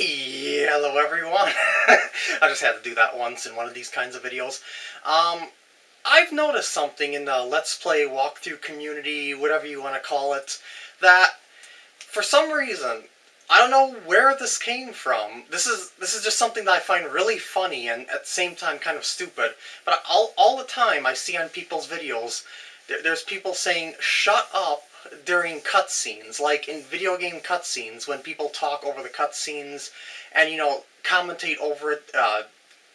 Hello everyone! I just had to do that once in one of these kinds of videos. Um, I've noticed something in the Let's Play walkthrough community, whatever you want to call it, that for some reason, I don't know where this came from. This is this is just something that I find really funny and at the same time kind of stupid. But all, all the time I see on people's videos, there's people saying, shut up during cutscenes, like in video game cutscenes, when people talk over the cutscenes and, you know, commentate over it, uh,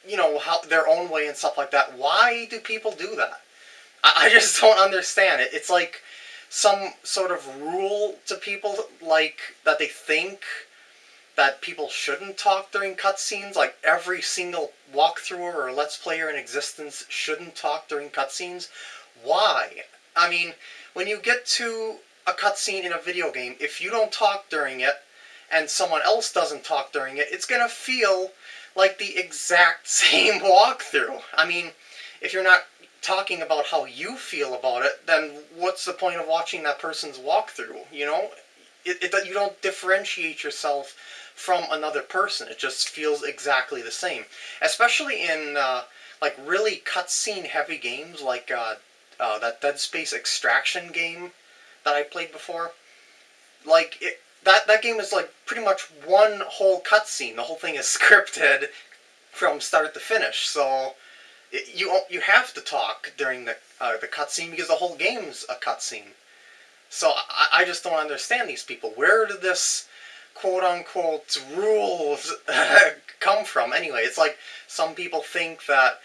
you know, how their own way and stuff like that. Why do people do that? I, I just don't understand it. It's like some sort of rule to people, like, that they think that people shouldn't talk during cutscenes, like every single walkthrough or Let's Player in existence shouldn't talk during cutscenes. Why? I mean, when you get to a cutscene in a video game, if you don't talk during it, and someone else doesn't talk during it, it's gonna feel like the exact same walkthrough. I mean, if you're not talking about how you feel about it, then what's the point of watching that person's walkthrough, you know? It, it, you don't differentiate yourself from another person. It just feels exactly the same. Especially in, uh, like, really cutscene heavy games like uh, uh, that Dead Space Extraction game that I played before. Like, it, that, that game is like pretty much one whole cutscene. The whole thing is scripted from start to finish, so it, you you have to talk during the uh, the cutscene because the whole game's a cutscene. So I, I just don't understand these people. Where did this quote-unquote rules come from anyway? It's like some people think that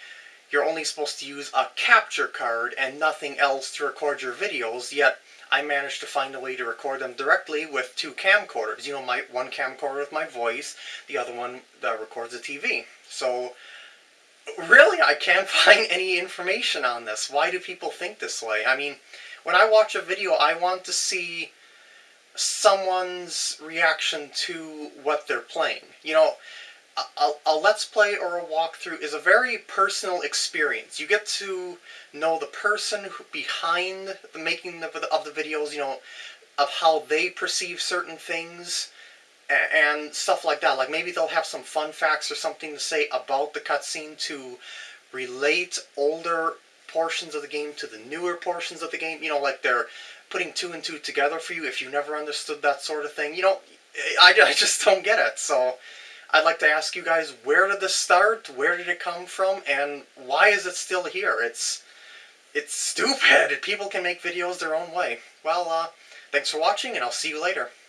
you're only supposed to use a capture card and nothing else to record your videos, yet I managed to find a way to record them directly with two camcorders. You know, my one camcorder with my voice, the other one that records the TV. So, really, I can't find any information on this. Why do people think this way? I mean, when I watch a video, I want to see someone's reaction to what they're playing. You know, a, a, Let's Play or a walkthrough is a very personal experience. You get to know the person who, behind the making of the, of the videos, you know, of how they perceive certain things and stuff like that. Like maybe they'll have some fun facts or something to say about the cutscene to relate older portions of the game to the newer portions of the game. You know, like they're putting two and two together for you if you never understood that sort of thing. You know, I, I just don't get it. So I'd like to ask you guys, where did this start? Where did it come from? And why is it still here? It's it's stupid. People can make videos their own way. Well, uh, thanks for watching, and I'll see you later.